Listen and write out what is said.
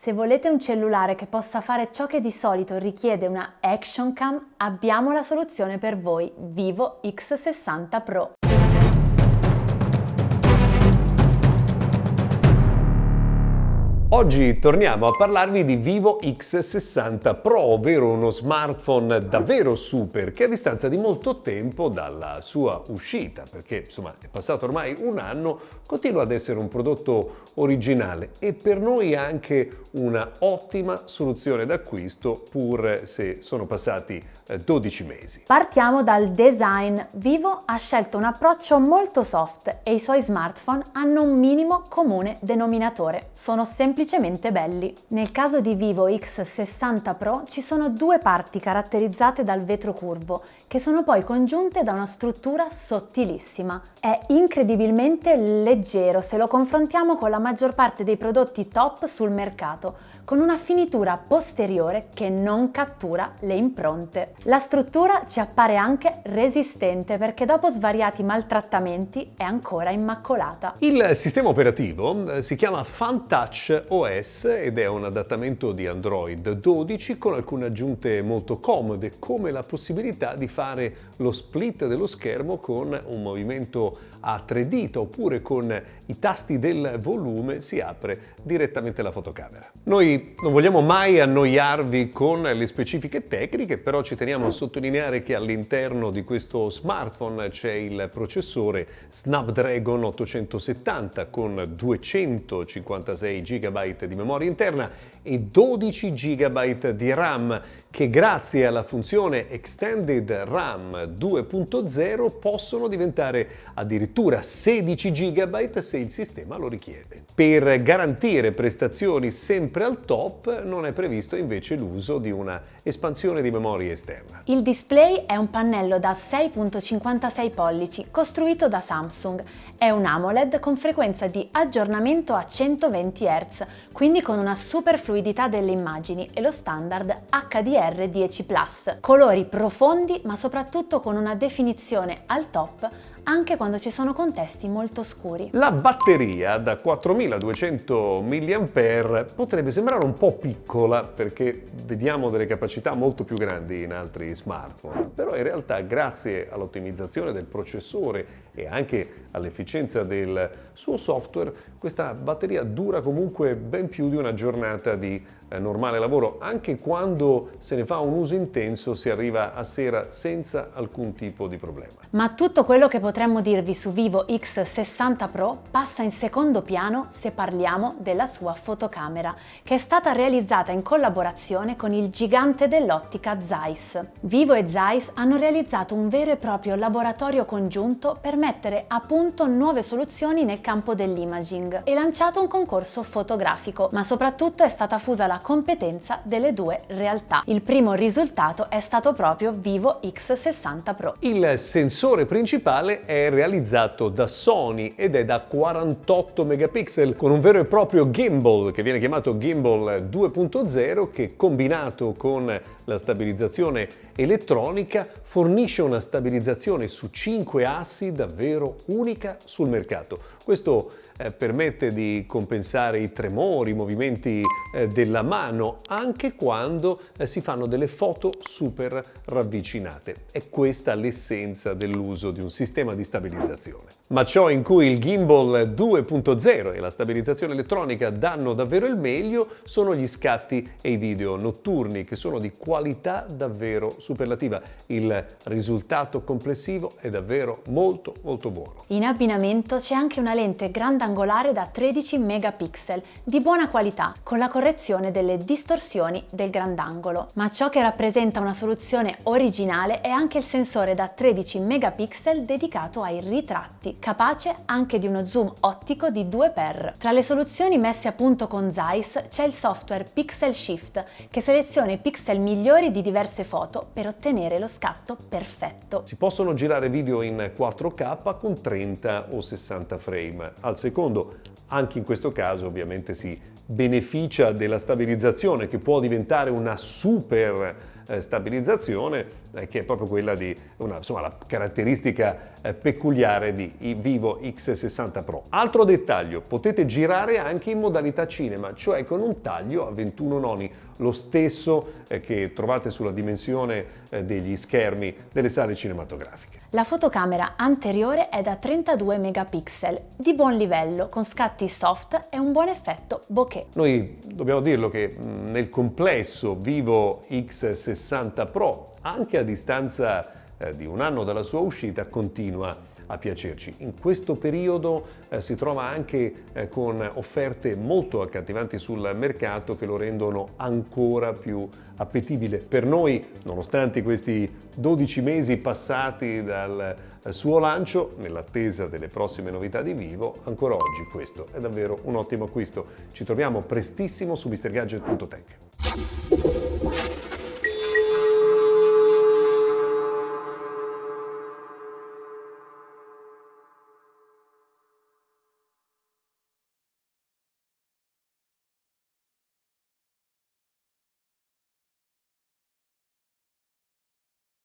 Se volete un cellulare che possa fare ciò che di solito richiede una Action Cam, abbiamo la soluzione per voi, Vivo X60 Pro. Oggi torniamo a parlarvi di Vivo X60 Pro, ovvero uno smartphone davvero super che a distanza di molto tempo dalla sua uscita, perché insomma è passato ormai un anno, continua ad essere un prodotto originale e per noi anche una ottima soluzione d'acquisto pur se sono passati 12 eh, mesi. Partiamo dal design. Vivo ha scelto un approccio molto soft e i suoi smartphone hanno un minimo comune denominatore. Sono semplicemente semplicemente belli. Nel caso di Vivo X60 Pro ci sono due parti caratterizzate dal vetro curvo, che sono poi congiunte da una struttura sottilissima. È incredibilmente leggero se lo confrontiamo con la maggior parte dei prodotti top sul mercato, con una finitura posteriore che non cattura le impronte. La struttura ci appare anche resistente perché dopo svariati maltrattamenti è ancora immacolata. Il sistema operativo eh, si chiama FunTouch OS ed è un adattamento di Android 12 con alcune aggiunte molto comode come la possibilità di fare lo split dello schermo con un movimento a tre dita oppure con i tasti del volume si apre direttamente la fotocamera. Noi non vogliamo mai annoiarvi con le specifiche tecniche però ci teniamo a sottolineare che all'interno di questo smartphone c'è il processore Snapdragon 870 con 256 GB Di memoria interna e 12 GB di RAM che grazie alla funzione Extended RAM 2.0 possono diventare addirittura 16 GB se il sistema lo richiede. Per garantire prestazioni sempre al top non è previsto invece l'uso di una espansione di memoria esterna. Il display è un pannello da 6.56 pollici costruito da Samsung. È un AMOLED con frequenza di aggiornamento a 120 Hz, quindi con una super fluidità delle immagini e lo standard HDR HDR10+, colori profondi ma soprattutto con una definizione al top anche quando ci sono contesti molto scuri. La batteria da 4200 mAh potrebbe sembrare un po' piccola perché vediamo delle capacità molto più grandi in altri smartphone, però in realtà grazie all'ottimizzazione del processore e anche all'efficienza del suo software questa batteria dura comunque ben più di una giornata di eh, normale lavoro anche quando se ne fa un uso intenso si arriva a sera senza alcun tipo di problema. Ma tutto quello che potremmo dirvi su Vivo X60 Pro passa in secondo piano se parliamo della sua fotocamera, che è stata realizzata in collaborazione con il gigante dell'ottica Zeiss. Vivo e Zeiss hanno realizzato un vero e proprio laboratorio congiunto per mettere a punto nuove soluzioni nel campo dell'imaging e lanciato un concorso fotografico, ma soprattutto è stata fusa la competenza delle due realtà. Il primo risultato è stato proprio Vivo X60 Pro. Il sensore principale è realizzato da Sony ed è da 48 megapixel con un vero e proprio gimbal che viene chiamato gimbal 2.0 che combinato con la stabilizzazione elettronica fornisce una stabilizzazione su 5 assi davvero unica sul mercato. Questo eh, permette di compensare i tremori, i movimenti eh, della mano, anche quando eh, si fanno delle foto super ravvicinate. È questa l'essenza dell'uso di un sistema di stabilizzazione. Ma ciò in cui il gimbal 2.0 e la stabilizzazione elettronica danno davvero il meglio sono gli scatti e i video notturni che sono di qualità davvero superlativa. Il risultato complessivo è davvero molto molto buono. In abbinamento c'è anche una lente grande angolare da 13 megapixel di buona qualità con la correzione delle distorsioni del grandangolo. Ma ciò che rappresenta una soluzione originale è anche il sensore da 13 megapixel dedicato ai ritratti, capace anche di uno zoom ottico di 2x. Tra le soluzioni messe a punto con Zeiss c'è il software Pixel Shift che seleziona i pixel migliori di diverse foto per ottenere lo scatto perfetto. Si possono girare video in 4K con 30 o 60 frame al secondo secondo. Anche in questo caso ovviamente si beneficia della stabilizzazione che può diventare una super eh, stabilizzazione eh, che è proprio quella di una, insomma, la caratteristica eh, peculiare di Vivo X60 Pro. Altro dettaglio, potete girare anche in modalità cinema, cioè con un taglio a 21 noni, lo stesso eh, che trovate sulla dimensione eh, degli schermi delle sale cinematografiche. La fotocamera anteriore è da 32 megapixel, di buon livello, con scatti soft e un buon effetto bokeh. Noi dobbiamo dirlo che nel complesso Vivo X60 Pro, anche a distanza eh, di un anno dalla sua uscita, continua a piacerci. In questo periodo eh, si trova anche eh, con offerte molto accattivanti sul mercato che lo rendono ancora più appetibile per noi, nonostante questi 12 mesi passati dal eh, suo lancio, nell'attesa delle prossime novità di Vivo, ancora oggi questo è davvero un ottimo acquisto. Ci troviamo prestissimo su MrGadget.tech.